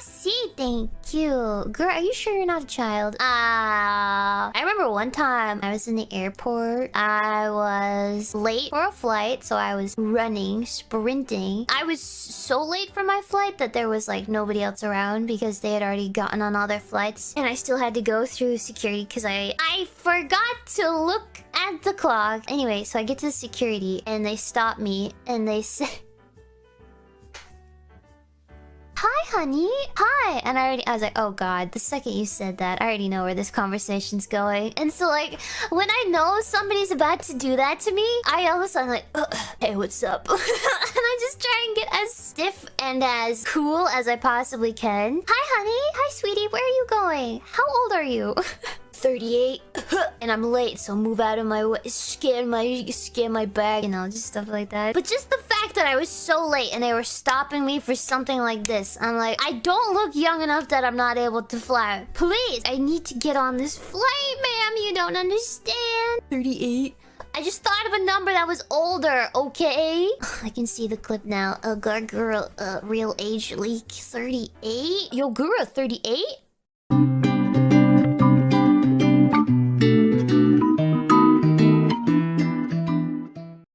see, thank you. Girl, are you sure you're not a child? Ah, I remember one time I was in the airport. I was late for a flight, so I was running, sprinting. I was so late for my flight that there was like nobody else around because they had already gotten on all their flights. And I still had to go through security because I, I forgot to look at the clock. Anyway, so I get to the security and they stop me and they say... honey. Hi. And I already, I was like, oh god, the second you said that, I already know where this conversation's going. And so like, when I know somebody's about to do that to me, I all of a sudden like, hey, what's up? and I just try and get as stiff and as cool as I possibly can. Hi, honey. Hi, sweetie. Where are you going? How old are you? 38 and I'm late so move out of my way scan my scan my bag you know just stuff like that but just the fact that I was so late and they were stopping me for something like this I'm like I don't look young enough that I'm not able to fly please I need to get on this flight ma'am you don't understand 38 I just thought of a number that was older, okay? I can see the clip now. A uh, Gawr Gura, uh, real age leak 38? Yo, Gura, 38?